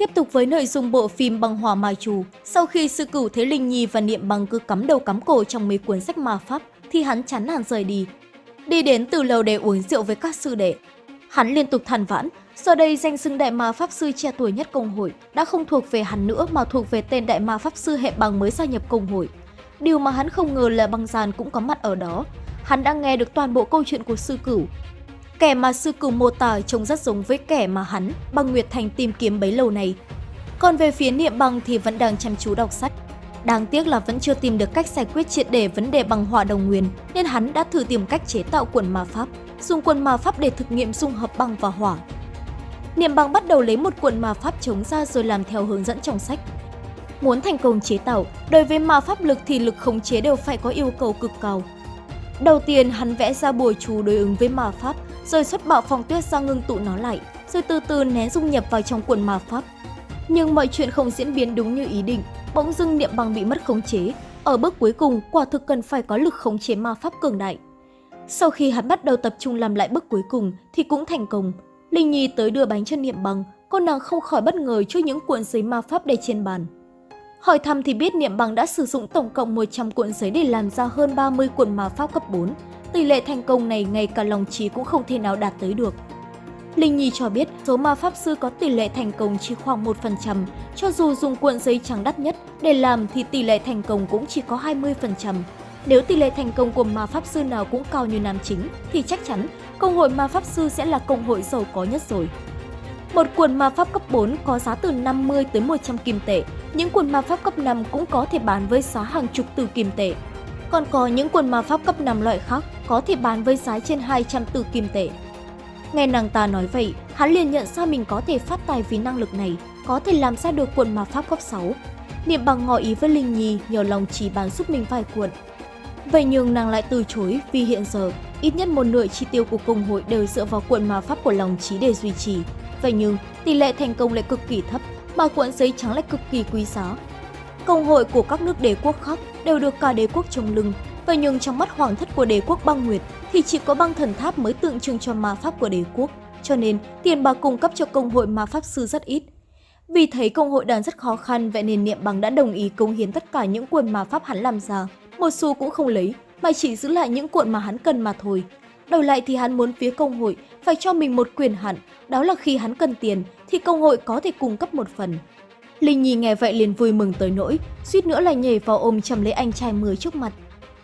Tiếp tục với nội dung bộ phim Băng hòa Mai Trù, sau khi sư cửu thế Linh Nhi và Niệm Băng cứ cắm đầu cắm cổ trong mấy cuốn sách ma pháp, thì hắn chán nản rời đi. Đi đến từ lầu để uống rượu với các sư đệ. Hắn liên tục than vãn, do đây danh xưng đại ma pháp sư trẻ tuổi nhất công hội đã không thuộc về hắn nữa mà thuộc về tên đại ma pháp sư hệ bằng mới gia nhập công hội. Điều mà hắn không ngờ là băng giàn cũng có mặt ở đó. Hắn đã nghe được toàn bộ câu chuyện của sư cửu, Kẻ mà sư cửu mô tả trông rất giống với kẻ mà hắn, băng Nguyệt Thành tìm kiếm bấy lâu này. Còn về phía niệm băng thì vẫn đang chăm chú đọc sách. Đáng tiếc là vẫn chưa tìm được cách giải quyết triệt để vấn đề bằng hỏa đồng nguyên, nên hắn đã thử tìm cách chế tạo quần ma pháp, dùng quần ma pháp để thực nghiệm dung hợp băng và hỏa. Niệm băng bắt đầu lấy một quần ma pháp chống ra rồi làm theo hướng dẫn trong sách. Muốn thành công chế tạo, đối với ma pháp lực thì lực khống chế đều phải có yêu cầu cực cao. Đầu tiên, hắn vẽ ra bùa chú đối ứng với ma pháp, rồi xuất bạo phong tuyết ra ngưng tụ nó lại, rồi từ từ nén dung nhập vào trong quần ma pháp. Nhưng mọi chuyện không diễn biến đúng như ý định, bỗng dưng niệm bằng bị mất khống chế. Ở bước cuối cùng, quả thực cần phải có lực khống chế ma pháp cường đại. Sau khi hắn bắt đầu tập trung làm lại bước cuối cùng thì cũng thành công. Linh Nhi tới đưa bánh cho niệm bằng, cô nàng không khỏi bất ngờ trước những cuộn giấy ma pháp để trên bàn. Hỏi thăm thì biết Niệm Bằng đã sử dụng tổng cộng 100 cuộn giấy để làm ra hơn 30 cuộn ma pháp cấp 4. Tỷ lệ thành công này ngay cả lòng trí cũng không thể nào đạt tới được. Linh Nhi cho biết số ma pháp sư có tỷ lệ thành công chỉ khoảng 1%, cho dù dùng cuộn giấy trắng đắt nhất để làm thì tỷ lệ thành công cũng chỉ có 20%. Nếu tỷ lệ thành công của ma pháp sư nào cũng cao như nam chính thì chắc chắn công hội ma pháp sư sẽ là công hội giàu có nhất rồi. Một cuộn ma pháp cấp 4 có giá từ 50 tới 100 kim tệ, những cuộn ma pháp cấp 5 cũng có thể bán với giá hàng chục từ kim tệ. Còn có những cuộn ma pháp cấp 5 loại khác có thể bán với giá trên 200 tử kim tệ. Nghe nàng ta nói vậy, hắn liền nhận ra mình có thể phát tài vì năng lực này, có thể làm ra được cuộn ma pháp cấp 6. Niệm bằng ngỏ ý với Linh Nhi nhờ lòng chỉ bán giúp mình vài cuộn. Vậy nhưng nàng lại từ chối vì hiện giờ ít nhất một nửa chi tiêu của công hội đều dựa vào cuộn ma pháp của lòng trí để duy trì. Vậy nhưng tỷ lệ thành công lại cực kỳ thấp, mà cuộn giấy trắng lại cực kỳ quý giá. Công hội của các nước đế quốc khác đều được cả đế quốc trồng lưng, vậy nhưng trong mắt hoàng thất của đế quốc băng nguyệt thì chỉ có băng thần tháp mới tượng trưng cho ma pháp của đế quốc, cho nên tiền bạc cung cấp cho công hội ma pháp sư rất ít. Vì thấy công hội đang rất khó khăn, vậy nên Niệm Bằng đã đồng ý cống hiến tất cả những cuộn ma pháp hắn làm ra. Một xu cũng không lấy, mà chỉ giữ lại những cuộn mà hắn cần mà thôi. Đổi lại thì hắn muốn phía công hội phải cho mình một quyền hạn, đó là khi hắn cần tiền thì công hội có thể cung cấp một phần. Linh Nhi nghe vậy liền vui mừng tới nỗi, suýt nữa là nhảy vào ôm chầm lấy anh trai mới trước mặt.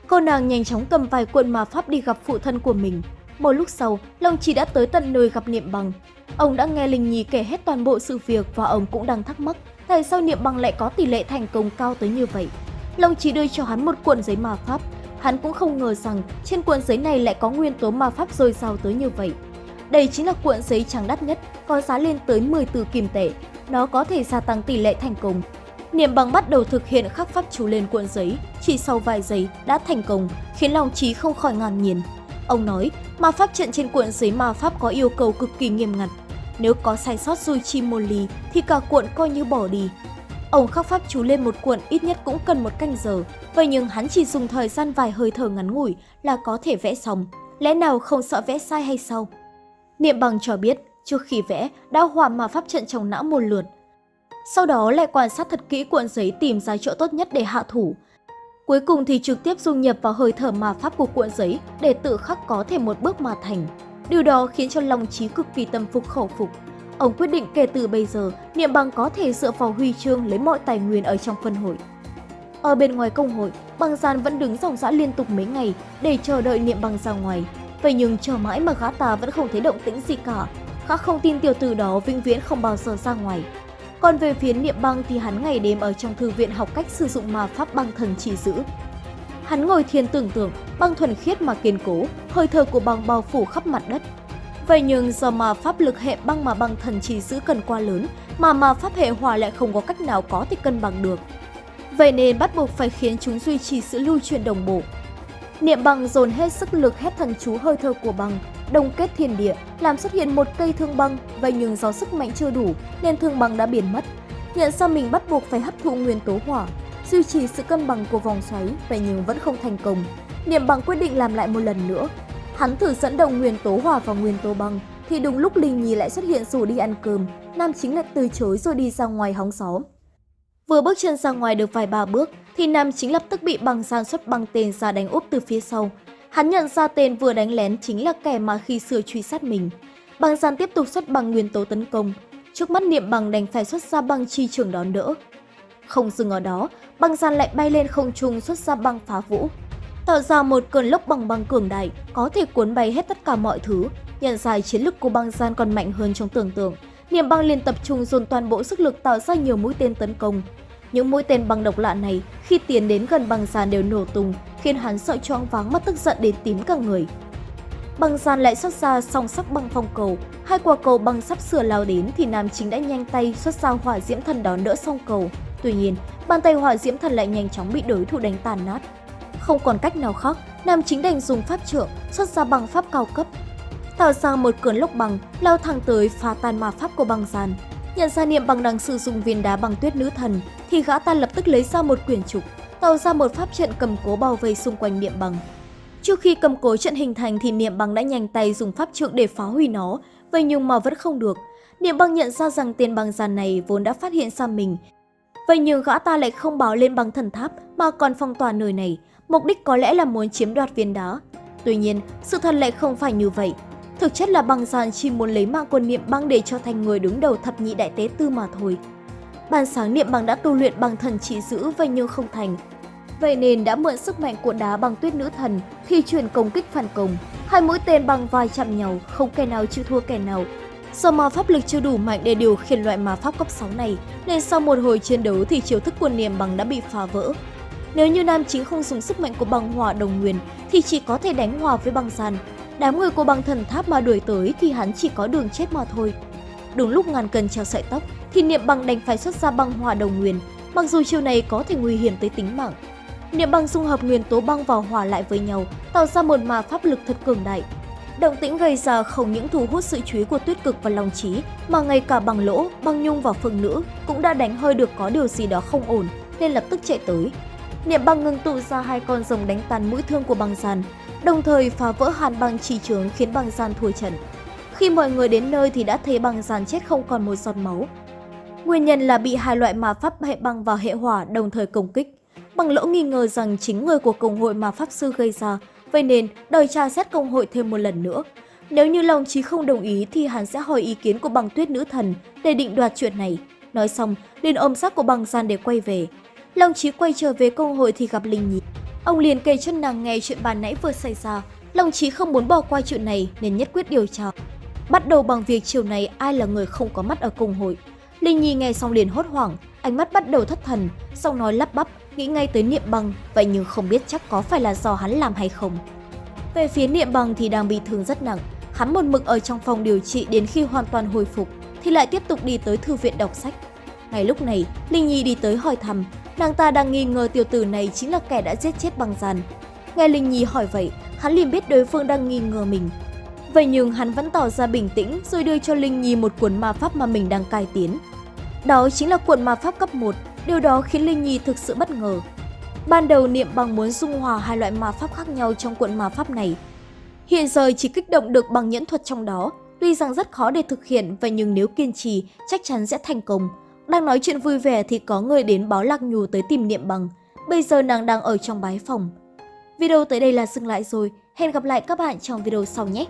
Cô nàng nhanh chóng cầm vài cuộn ma pháp đi gặp phụ thân của mình. Một lúc sau, Long Chỉ đã tới tận nơi gặp Niệm Bằng. Ông đã nghe Linh Nhi kể hết toàn bộ sự việc và ông cũng đang thắc mắc tại sao Niệm Bằng lại có tỷ lệ thành công cao tới như vậy. Long Chỉ đưa cho hắn một cuộn giấy ma pháp. Hắn cũng không ngờ rằng trên cuộn giấy này lại có nguyên tố ma pháp dồi dào tới như vậy. Đây chính là cuộn giấy trắng đắt nhất, có giá lên tới 10 từ kim tệ. Nó có thể gia tăng tỷ lệ thành công. Niệm bằng bắt đầu thực hiện khắc pháp chú lên cuộn giấy, chỉ sau vài giây đã thành công, khiến lòng trí không khỏi ngàn nhiên. Ông nói, ma pháp trận trên cuộn giấy ma pháp có yêu cầu cực kỳ nghiêm ngặt. Nếu có sai sót dùi chi một ly thì cả cuộn coi như bỏ đi. Ông khắc pháp chú lên một cuộn ít nhất cũng cần một canh giờ, vậy nhưng hắn chỉ dùng thời gian vài hơi thở ngắn ngủi là có thể vẽ xong. Lẽ nào không sợ vẽ sai hay sao? Niệm bằng cho biết, trước khi vẽ, đã hòa mà pháp trận trong não một lượt. Sau đó lại quan sát thật kỹ cuộn giấy tìm ra chỗ tốt nhất để hạ thủ. Cuối cùng thì trực tiếp dung nhập vào hơi thở mà pháp của cuộn giấy để tự khắc có thể một bước mà thành. Điều đó khiến cho lòng trí cực kỳ tâm phục khẩu phục. Ông quyết định kể từ bây giờ, Niệm Bằng có thể dựa vào huy chương lấy mọi tài nguyên ở trong phân hội. Ở bên ngoài công hội, Bằng Gian vẫn đứng dòng dã liên tục mấy ngày để chờ đợi Niệm Bằng ra ngoài. Vậy nhưng chờ mãi mà gã ta vẫn không thấy động tĩnh gì cả. Gã không tin tiểu tử đó vĩnh viễn không bao giờ ra ngoài. Còn về phía Niệm Băng thì hắn ngày đêm ở trong thư viện học cách sử dụng ma pháp băng thần chỉ giữ. Hắn ngồi thiền tưởng tượng, băng thuần khiết mà kiên cố, hơi thở của băng bao phủ khắp mặt đất. Vậy nhưng do mà pháp lực hệ băng mà băng thần chỉ giữ cần quá lớn, mà mà pháp hệ hỏa lại không có cách nào có thể cân bằng được. Vậy nên bắt buộc phải khiến chúng duy trì sự lưu chuyển đồng bộ. Niệm bằng dồn hết sức lực hét thần chú hơi thở của bằng, đồng kết thiên địa, làm xuất hiện một cây thương băng, vậy nhưng do sức mạnh chưa đủ nên thương băng đã biến mất. Nhận ra mình bắt buộc phải hấp thụ nguyên tố hỏa, duy trì sự cân bằng của vòng xoáy, vậy nhưng vẫn không thành công. Niệm bằng quyết định làm lại một lần nữa. Hắn thử dẫn đồng nguyên tố hỏa vào nguyên tố băng, thì đúng lúc Linh Nhi lại xuất hiện rủ đi ăn cơm, nam chính lại từ chối rồi đi ra ngoài hóng gió. Vừa bước chân ra ngoài được vài ba bước thì nam chính lập tức bị băng san xuất băng tên ra đánh úp từ phía sau. Hắn nhận ra tên vừa đánh lén chính là kẻ mà khi xưa truy sát mình. Băng san tiếp tục xuất băng nguyên tố tấn công. Trước mắt niệm bằng đành phải xuất ra băng chi trường đón đỡ. Không dừng ở đó, băng gian lại bay lên không trung xuất ra băng phá vũ. Tạo ra một cơn lốc bằng băng cường đại, có thể cuốn bay hết tất cả mọi thứ. Nhận ra chiến lực của băng gian còn mạnh hơn trong tưởng tượng, niệm băng liền tập trung dồn toàn bộ sức lực tạo ra nhiều mũi tên tấn công. Những mũi tên băng độc lạ này khi tiến đến gần băng giàn đều nổ tung, khiến hắn sợ choáng váng mất tức giận đến tím cả người. Băng giàn lại xuất ra song sắc băng phong cầu, hai quả cầu băng sắp sửa lao đến thì nam chính đã nhanh tay xuất ra hỏa diễm thần đón đỡ song cầu. Tuy nhiên, bàn tay hỏa diễm thần lại nhanh chóng bị đối thủ đánh tàn nát. Không còn cách nào khác, nam chính đành dùng pháp trượng xuất ra bằng pháp cao cấp. Tạo ra một cơn lốc bằng, lao thẳng tới phá tan ma pháp của băng giàn Nhận ra niệm bằng đang sử dụng viên đá bằng tuyết nữ thần, thì gã ta lập tức lấy ra một quyển trục, tạo ra một pháp trận cầm cố bao vây xung quanh niệm bằng. Trước khi cầm cố trận hình thành thì niệm bằng đã nhanh tay dùng pháp trượng để phá hủy nó, vậy nhưng mà vẫn không được. Niệm bằng nhận ra rằng tên băng giàn này vốn đã phát hiện ra mình. Vậy nhưng gã ta lại không báo lên băng thần tháp mà còn phong tỏa nơi này, mục đích có lẽ là muốn chiếm đoạt viên đá. Tuy nhiên, sự thật lại không phải như vậy. Thực chất là băng giàn chỉ muốn lấy mạng quân niệm băng để cho thành người đứng đầu thập nhị đại tế tư mà thôi. Ban sáng niệm bằng đã tu luyện bằng thần chỉ giữ vậy nhưng không thành. Vậy nên đã mượn sức mạnh của đá bằng tuyết nữ thần khi chuyển công kích phản công. Hai mũi tên bằng vai chạm nhau, không kẻ nào chịu thua kẻ nào. Do ma pháp lực chưa đủ mạnh để điều khiển loại ma pháp cấp 6 này, nên sau một hồi chiến đấu thì chiêu thức của niệm bằng đã bị phá vỡ. Nếu như nam chính không dùng sức mạnh của băng hỏa đồng nguyên thì chỉ có thể đánh hòa với băng sàn. Đám người của băng thần tháp mà đuổi tới thì hắn chỉ có đường chết mà thôi. Đúng lúc ngàn cân treo sợi tóc thì niệm băng đành phải xuất ra băng hỏa đồng nguyên, mặc dù chiêu này có thể nguy hiểm tới tính mạng. Niệm băng dung hợp nguyên tố băng vào hòa lại với nhau, tạo ra một mà pháp lực thật cường đại. Động tĩnh gây ra không những thu hút sự chú ý của tuyết cực và long trí, mà ngay cả bằng lỗ, băng nhung và phương nữ cũng đã đánh hơi được có điều gì đó không ổn, nên lập tức chạy tới. Niệm băng ngưng tụ ra hai con rồng đánh tan mũi thương của băng gian, đồng thời phá vỡ hàn băng trì trướng khiến băng gian thua trận. Khi mọi người đến nơi thì đã thấy băng giàn chết không còn một giọt máu. Nguyên nhân là bị hai loại ma pháp hệ băng và hệ hỏa đồng thời công kích. Bằng lỗ nghi ngờ rằng chính người của công hội ma pháp sư gây ra, vậy nên đòi tra xét công hội thêm một lần nữa. Nếu như lòng trí không đồng ý thì hắn sẽ hỏi ý kiến của băng tuyết nữ thần để định đoạt chuyện này. Nói xong, liền ôm xác của băng gian để quay về. Long Chí quay trở về công hội thì gặp Linh Nhi. Ông liền kể cho nàng nghe chuyện bàn nãy vừa xảy ra. Long Chí không muốn bỏ qua chuyện này nên nhất quyết điều tra. Bắt đầu bằng việc chiều này ai là người không có mắt ở cùng hội. Linh Nhi nghe xong liền hốt hoảng, ánh mắt bắt đầu thất thần, sau nói lắp bắp, nghĩ ngay tới niệm bằng, vậy nhưng không biết chắc có phải là do hắn làm hay không. Về phía niệm bằng thì đang bị thương rất nặng, hắn một mực ở trong phòng điều trị đến khi hoàn toàn hồi phục, thì lại tiếp tục đi tới thư viện đọc sách. Ngay lúc này, Linh Nhi đi tới hỏi thăm, nàng ta đang nghi ngờ tiểu tử này chính là kẻ đã giết chết bằng giàn Nghe Linh Nhi hỏi vậy, hắn liền biết đối phương đang nghi ngờ mình. Vậy nhưng hắn vẫn tỏ ra bình tĩnh rồi đưa cho Linh Nhi một cuốn ma pháp mà mình đang cai tiến. Đó chính là cuộn ma pháp cấp 1, điều đó khiến Linh Nhi thực sự bất ngờ. Ban đầu Niệm bằng muốn dung hòa hai loại ma pháp khác nhau trong cuộn ma pháp này. Hiện giờ chỉ kích động được bằng nhẫn thuật trong đó, tuy rằng rất khó để thực hiện vậy nhưng nếu kiên trì chắc chắn sẽ thành công. Đang nói chuyện vui vẻ thì có người đến báo Lạc Nhù tới tìm Niệm Bằng. Bây giờ nàng đang ở trong bái phòng. Video tới đây là dừng lại rồi. Hẹn gặp lại các bạn trong video sau nhé!